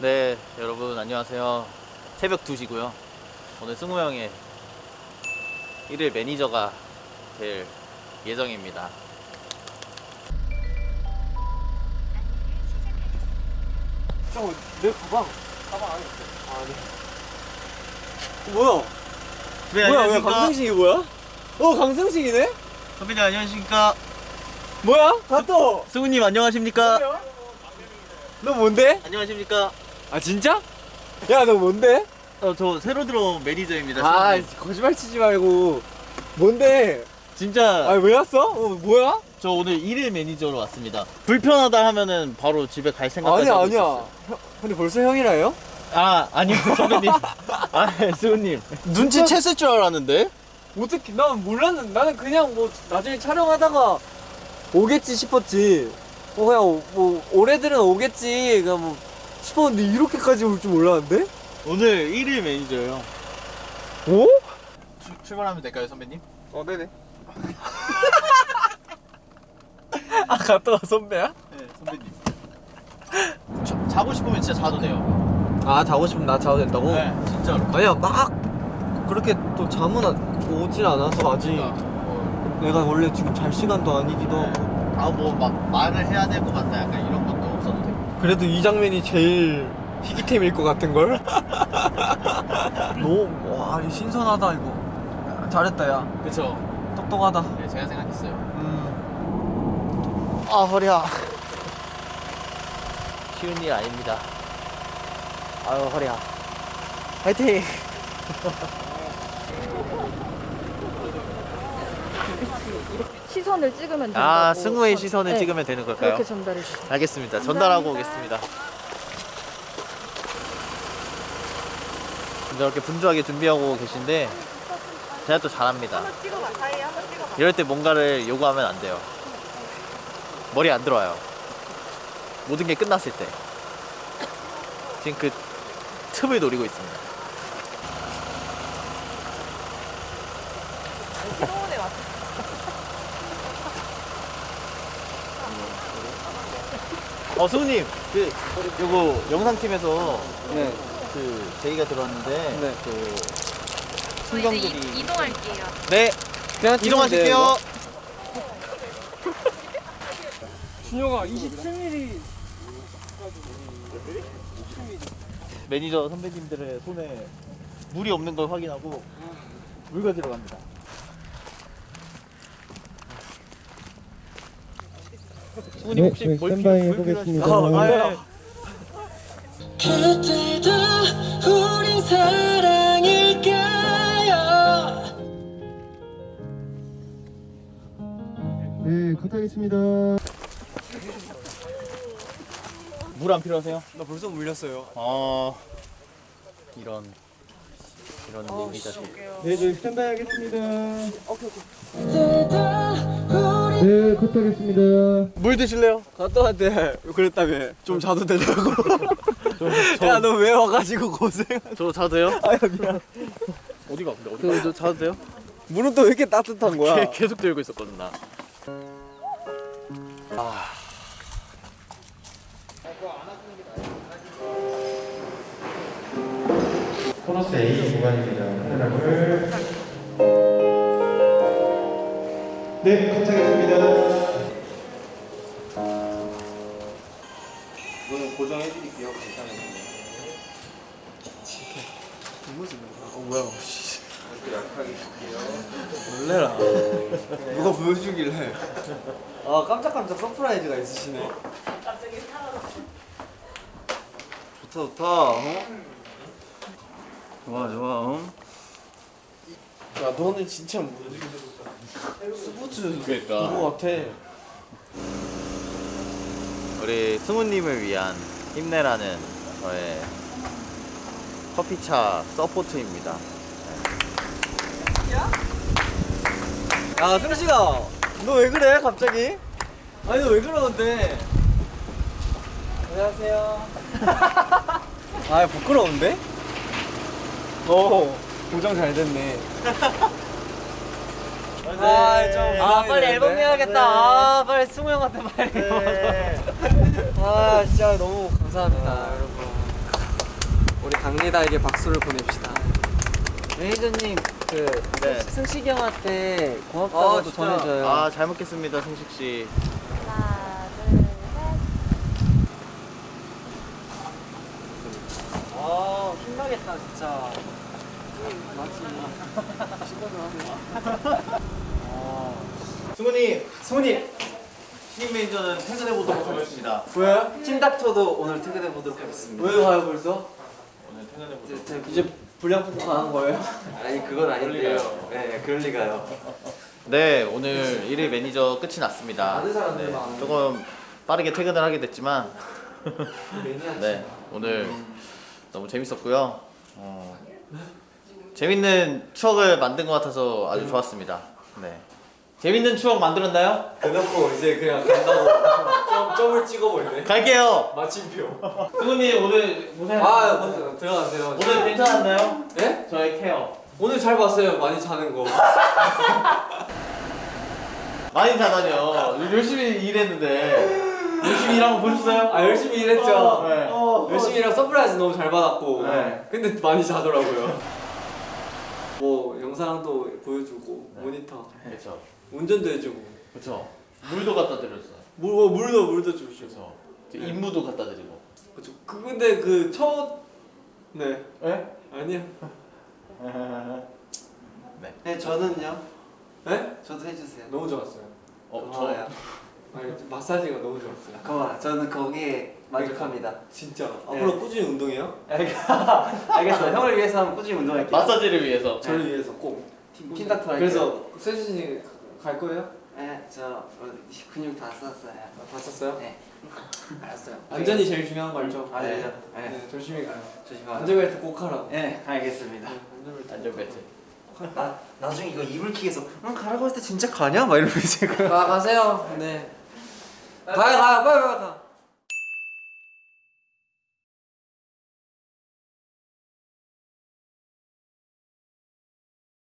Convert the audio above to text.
네, 여러분 안녕하세요. 새벽 2시고요. 오늘 승우 형의 일일 매니저가 될 예정입니다. 잠깐만 내 가방 가방 안에 있어 아 네. 뭐야 네, 뭐야 왜 강승식이 뭐야? 어 강승식이네? 선배님 안녕하십니까? 뭐야? 가또 승우님 안녕하십니까? 너 뭔데? 안녕하십니까? 아 진짜? 야 너 뭔데? 어, 저 새로 들어온 매니저입니다. 아 승우님. 거짓말 치지 말고 뭔데? 진짜 아왜 왔어? 어 뭐야? 저 오늘 일일 매니저로 왔습니다. 불편하다 하면은 바로 집에 갈 생각까지 아니야 아니야. 형, 근데 벌써 형이라요? 아 아니요 선배님. 아 승우님 눈치챘을 줄 알았는데. 어떻게 난 몰랐는데 나는 그냥 뭐 나중에 촬영하다가 오겠지 싶었지 어 그냥 오- 뭐 올해들은 오겠지 그냥 뭐 싶었는데 이렇게까지 올 줄 몰랐는데? 오늘 일일 매니저예요. 오? 출- 출발하면 될까요 선배님? 어 네네 아 갔다가 선배야? 네 선배님. 자, 자고 싶으면 진짜 자도 돼요. 아 자고 싶으면 나 자도 된다고? 네 진짜로. 아니야 막 그렇게 또 잠은 안- 오질 않아서 아직 어, 내가 원래 지금 잘 시간도 아니기도 하고 아뭐 막 말을 해야 될 것 같다 약간 이런 것도 없어도 돼. 그래도 이 장면이 제일 희귀템일 것 같은걸? 너무 와 신선하다 이거 야, 잘했다 야 그쵸. 똑똑하다 네 제가 생각했어요. 음. 아 허리야. 쉬운 일 아닙니다. 아유 허리야. 화이팅. 시선을 찍으면 된다고. 아 승우의 시선을 네, 찍으면 되는 걸까요? 그렇게 전달해 주세요. 알겠습니다. 전달하고 오겠습니다. 이렇게 분주하게 준비하고 계신데 제가 또 잘합니다. 이럴 때 뭔가를 요구하면 안 돼요. 머리 안 들어와요. 모든 게 끝났을 때. 지금 그 틈을 노리고 있습니다. 어, 수우님, 그, 요거, 영상팀에서 네. 그, 제의가 들어왔는데, 네. 그, 순경들이. 이, 이동할게요. 네, 그냥 이동하실게요. 준영아 27mm 매니저 선배님들의 손에 물이 없는 걸 확인하고, 물 가지러 갑니다. 수우님 네, 혹시 뭘 스탠바이 필요- 뭘 해보겠습니다. 필요하실까요? 아, 네. 그때도 우린 사랑일까요? 네, 컷하겠습니다. 물 안 필요하세요? 나 벌써 물렸어요 어, 이런, 이런 얘기가 좀. 네, 저희 스탠바이 하겠습니다. 그때도 우린 네, 컷하겠습니다. 물 드실래요? 갔다 왔대 그랬다며 좀 자도 되냐고 야 너 왜 와가지고 고생 저 자도 돼요? 아야 미안 어디가? 근데 어디가? 저, 저 자도 돼요? 물은 또 왜 이렇게 따뜻한 거야 계- 계속 들고 있었거든 나. 코너스 A 구간입니다. 카메라를. 네, 컷하겠습니다. 이거는 고정해 드릴게요. 괜찮아요 어 뭐야. 씨. 놀래라. 누가 보여주길래. 아 깜짝깜짝 surprise가 있으시네. 좋다 좋다. 어? 좋아 좋아. 어? 야 너는 진짜 뭐지 스포츠 그러니까. 그거 같아 우리 승우님을 위한 힘내라는 저의 커피차 서포트입니다. 야 승식아 너왜 그래 갑자기? 아니 너 왜 그러는데 안녕하세요 아 부끄러운데? 오 고정 잘 됐네 아, 좀 아 빨리 앨범? 내야겠다. 아 빨리 승우 형한테 빨리. 네. 아 진짜 너무 감사합니다 여러분 강희다에게 박수를 보냅시다. 매니저님 그 네. 승식이 형한테 고맙다고 진짜. 전해줘요. 아 잘 먹겠습니다 승식 씨. 하나, 둘, 셋. 아 힘나겠다 진짜. 승훈이 승훈이 신인 매니저는 퇴근해 보도록 하겠습니다. 왜? 팀닥터도 오늘 퇴근해 보도록 하겠습니다. 왜 가요 벌써? 오늘 퇴근해 보도록. 이제 불량품 가는 거예요? 아니 그건 아닌데요. 네, 그럴 리가요. 네 오늘 일일 매니저 끝이 났습니다. 네. 조금 빠르게 퇴근을 하게 됐지만 네 오늘 너무 재밌었고요. 어, 재밌는 추억을 만든 것 같아서 아주 좋았습니다. 네 재밌는 추억 만들었나요? 대놓고 이제 그냥 간다고 점, 점을 찍어버리네. 갈게요. 마침표. 승훈님 오늘 고생. 아 들어가세요. 오늘 괜찮았나요? 네? 저의 케어. 오늘 잘 봤어요. 많이 자는 거. 많이 자다뇨. 열심히 일했는데 열심히 일한 거 보셨어요? 아 열심히 일했죠. 네. 열심히 일하고 surprise 너무 잘 받았고. 네. 근데 많이 자더라고요. 뭐 영상도 보여주고 모니터, 그렇죠. 운전도 해주고, 그렇죠. 물도 갖다 드렸어요. 물 어, 물도 물도 주시고. 그렇죠. 임무도 갖다 드리고. 그쵸. 그 근데 그 첫 네. 예? 아니야. 네. 네, 저는요. 네? 저도 해주세요. 너무 좋았어요. 어, 고 마사지가 너무 좋았어요. 고마워. 저는 거기에 만족합니다. 진짜. 네. 앞으로 꾸준히 운동해요? 알겠어. 형을 위해서 한번 꾸준히 저 운동할게요. 마사지를 위해서. 저를 위해서 꼭. 팀닥터 할게요. 그래서 세준이 갈 거예요? 네, 저 어, 근육 다 썼어요. 다 썼어요? 네. 알았어요. 안전이 제일 중요한 거 알죠? 알죠. 네. 네, 조심히 가요. 조심하세요. 안전벨트 꼭 하라고. 네, 알겠습니다. 네, 안전벨트. 안전벨트. 나 나중에 이거 이불킥에서 응 가라고 할때 진짜 가냐? 막 이러면서 가 가세요. 네. 가요 빨리 빨리 가.